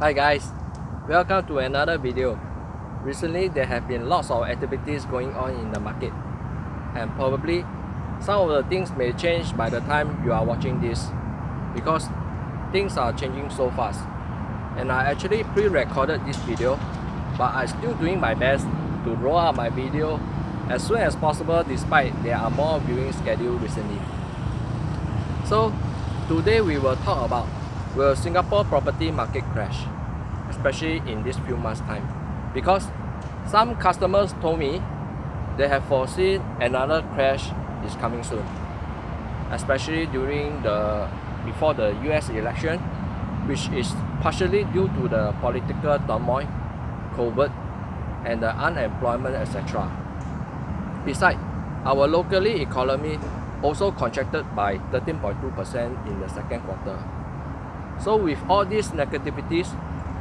Hi guys, welcome to another video. Recently there have been lots of activities going on in the market and probably some of the things may change by the time you are watching this because things are changing so fast and I actually pre-recorded this video but I'm still doing my best to roll out my video as soon as possible despite there are more viewing scheduled recently. So today we will talk about will Singapore property market crash especially in this few months time because some customers told me they have foreseen another crash is coming soon especially during the before the US election which is partially due to the political turmoil, COVID and the unemployment etc. Besides, our locally economy also contracted by 13.2% in the second quarter. So with all these negativities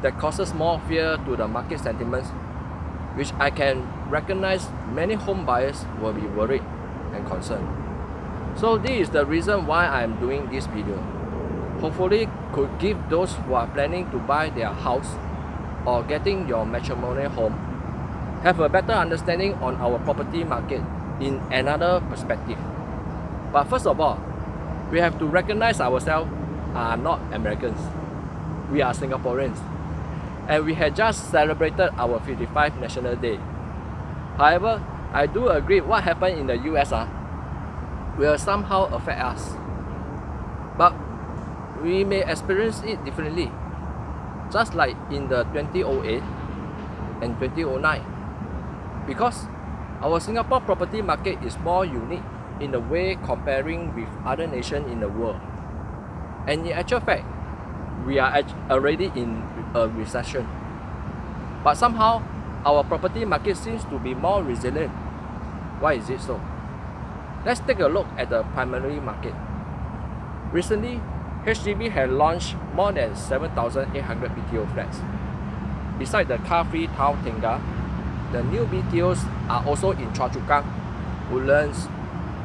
that causes more fear to the market sentiments, which I can recognize many home buyers will be worried and concerned. So this is the reason why I am doing this video. Hopefully could give those who are planning to buy their house or getting your matrimonial home have a better understanding on our property market in another perspective. But first of all, we have to recognize ourselves are not Americans. We are Singaporeans. And we had just celebrated our 55th National Day. However, I do agree what happened in the US uh, will somehow affect us. But we may experience it differently. Just like in the 2008 and 2009 because our Singapore property market is more unique in the way comparing with other nations in the world. And in actual fact, we are already in a recession. But somehow, our property market seems to be more resilient. Why is it so? Let's take a look at the primary market. Recently, HDB has launched more than 7,800 BTO flats. Besides the car-free town Tengah, the new BTOs are also in Choa Chu Kang, Woodlands,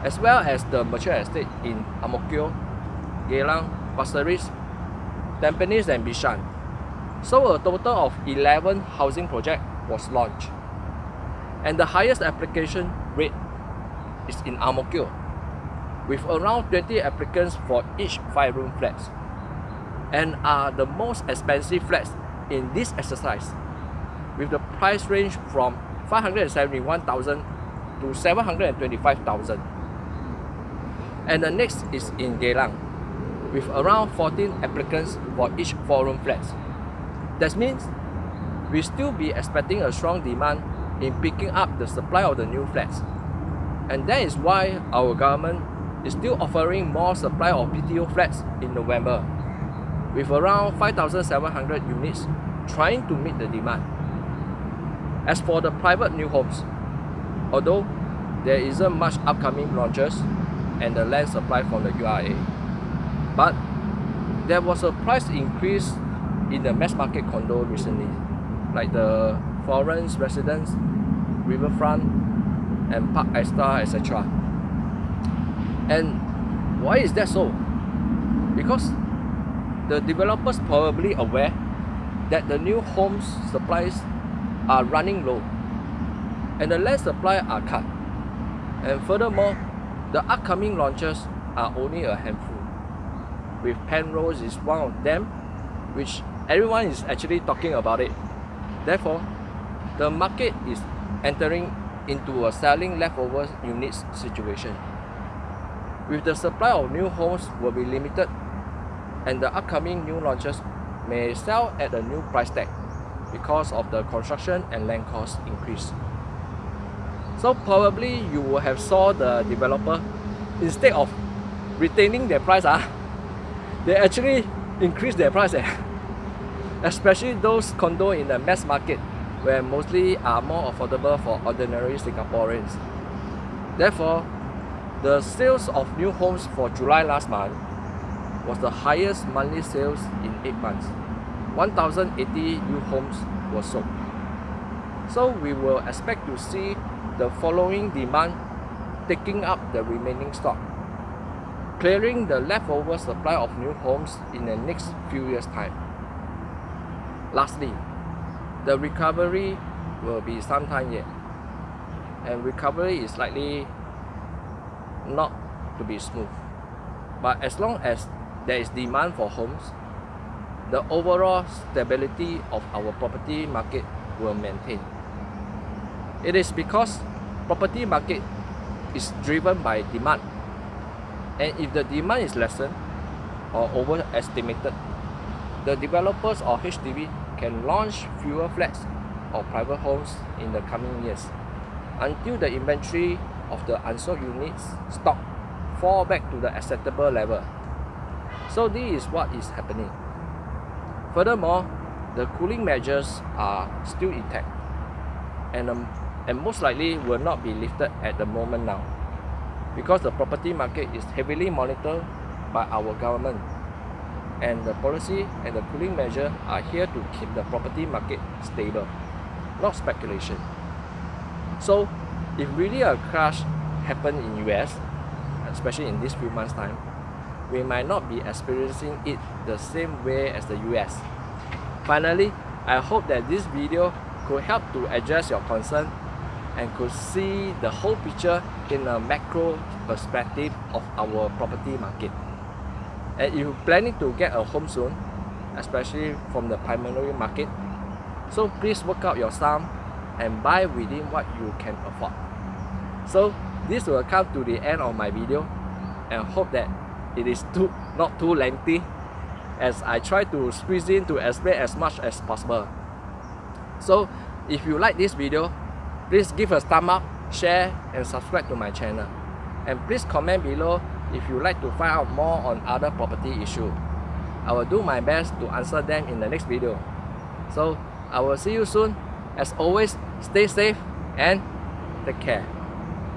as well as the mature estate in Mo Geylang, Pasir Tampines and Bishan. So a total of 11 housing projects was launched. And the highest application rate is in Ang with around 20 applicants for each 5-room flats, and are the most expensive flats in this exercise with the price range from 571,000 to 725,000. And the next is in Geylang with around 14 applicants for each 4-room flats. That means we still be expecting a strong demand in picking up the supply of the new flats. And that is why our government is still offering more supply of BTO flats in November with around 5,700 units trying to meet the demand. As for the private new homes, although there isn't much upcoming launches and the land supply from the URA, but there was a price increase in the mass market condo recently, like the Florence Residence, Riverfront, and Parc Esta, etc. And why is that so? Because the developers probably aware that the new homes supplies are running low and the land supply are cut. And furthermore, the upcoming launches are only a handful. With Penrose is one of them, which everyone is actually talking about it. Therefore, the market is entering into a selling leftover units situation. With the supply of new homes will be limited and the upcoming new launches may sell at a new price tag because of the construction and land cost increase. So probably you will have saw the developer instead of retaining their price ah, they actually increase their price eh. especially those condo in the mass market where mostly are more affordable for ordinary Singaporeans. Therefore, the sales of new homes for July last month was the highest monthly sales in 8 months. 1,080 new homes were sold. So we will expect to see the following demand taking up the remaining stock, clearing the leftover supply of new homes in the next few years' time. Lastly, the recovery will be some time yet and recovery is likely not to be smooth. But as long as there is demand for homes, the overall stability of our property market will maintain. It is because property market is driven by demand and if the demand is lessened or overestimated, the developers or HDB can launch fewer flats or private homes in the coming years until the inventory of the unsold units stock fall back to the acceptable level. So this is what is happening. Furthermore, the cooling measures are still intact and, um, and most likely will not be lifted at the moment now because the property market is heavily monitored by our government and the policy and the cooling measure are here to keep the property market stable, not speculation. So if really a crash happened in US, especially in these few months time, we might not be experiencing it the same way as the US. Finally, I hope that this video could help to address your concern and could see the whole picture in a macro perspective of our property market. And if you're planning to get a home soon, especially from the primary market, so please work out your sum and buy within what you can afford. So this will come to the end of my video and hope that it is too not too lengthy as I try to squeeze in to explain as much as possible. So if you like this video, please give a thumb up, share and subscribe to my channel. And please comment below if you like to find out more on other property issue. I will do my best to answer them in the next video. So I will see you soon. As always, stay safe and take care.